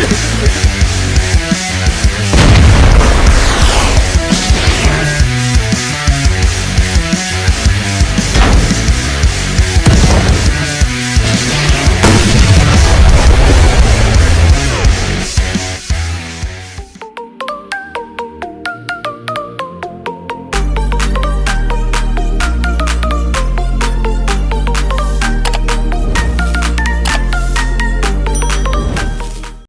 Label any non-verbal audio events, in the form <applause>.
Peace. <laughs>